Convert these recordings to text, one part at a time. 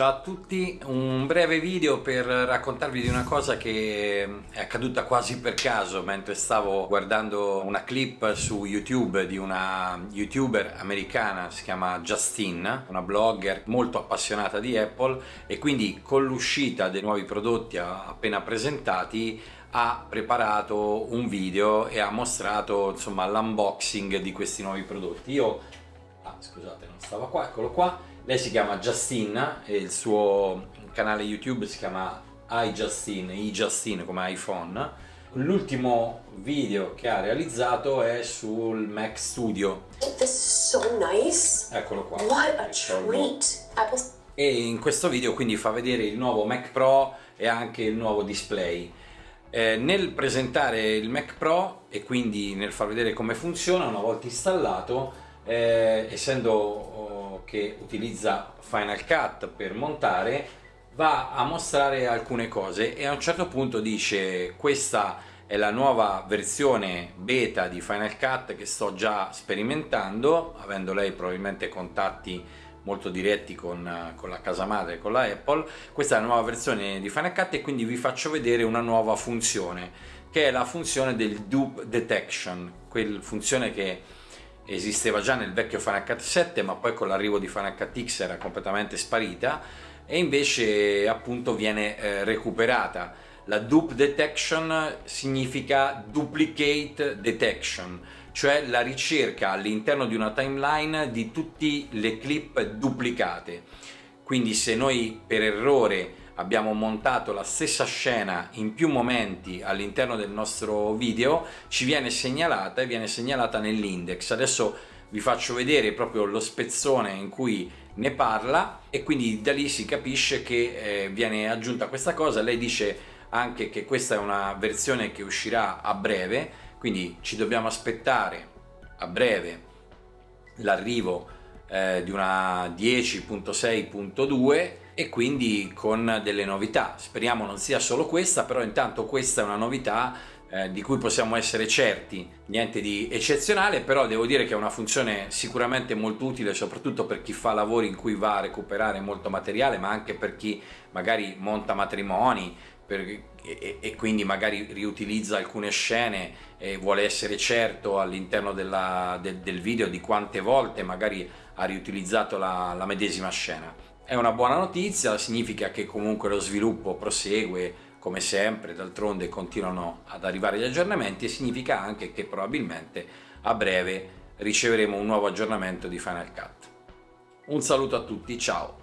Ciao a tutti, un breve video per raccontarvi di una cosa che è accaduta quasi per caso mentre stavo guardando una clip su YouTube di una youtuber americana, si chiama Justine, una blogger molto appassionata di Apple e quindi con l'uscita dei nuovi prodotti appena presentati ha preparato un video e ha mostrato l'unboxing di questi nuovi prodotti. Io, ah, scusate non stava qua, eccolo qua, lei si chiama Justine e il suo canale YouTube si chiama iJustine, iJustine come iPhone. L'ultimo video che ha realizzato è sul Mac Studio. So nice. Eccolo qua. E in questo video quindi fa vedere il nuovo Mac Pro e anche il nuovo display. Eh, nel presentare il Mac Pro e quindi nel far vedere come funziona una volta installato, eh, essendo oh, che utilizza Final Cut per montare va a mostrare alcune cose e a un certo punto dice questa è la nuova versione beta di Final Cut che sto già sperimentando avendo lei probabilmente contatti molto diretti con, con, la casa madre, con la Apple. Questa è la nuova versione di Final Cut e quindi vi faccio vedere una nuova funzione che è la funzione del dupe detection quella funzione che esisteva già nel vecchio Final Cut 7 ma poi con l'arrivo di Cut X era completamente sparita e invece appunto viene eh, recuperata. La dupe detection significa duplicate detection, cioè la ricerca all'interno di una timeline di tutte le clip duplicate. Quindi se noi per errore abbiamo montato la stessa scena in più momenti all'interno del nostro video ci viene segnalata e viene segnalata nell'index. Adesso vi faccio vedere proprio lo spezzone in cui ne parla e quindi da lì si capisce che eh, viene aggiunta questa cosa. Lei dice anche che questa è una versione che uscirà a breve quindi ci dobbiamo aspettare a breve l'arrivo eh, di una 10.6.2 e quindi con delle novità. Speriamo non sia solo questa, però intanto questa è una novità eh, di cui possiamo essere certi, niente di eccezionale, però devo dire che è una funzione sicuramente molto utile soprattutto per chi fa lavori in cui va a recuperare molto materiale, ma anche per chi magari monta matrimoni, per, e, e, quindi magari riutilizza alcune scene e vuole essere certo all'interno de, del video di quante volte magari ha riutilizzato la, la medesima scena. È una buona notizia, significa che comunque lo sviluppo prosegue come sempre, d'altronde continuano ad arrivare gli aggiornamenti e significa anche che probabilmente a breve riceveremo un nuovo aggiornamento di Final Cut. Un saluto a tutti, ciao!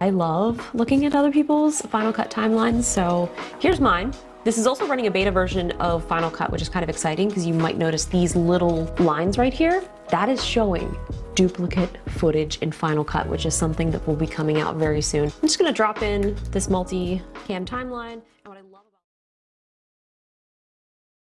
I love looking at other people's Final Cut timelines, so here's mine. This is also running a beta version of Final Cut, which is kind of exciting because you might notice these little lines right here. That is showing duplicate footage in Final Cut, which is something that will be coming out very soon. I'm just gonna drop in this multi-cam timeline.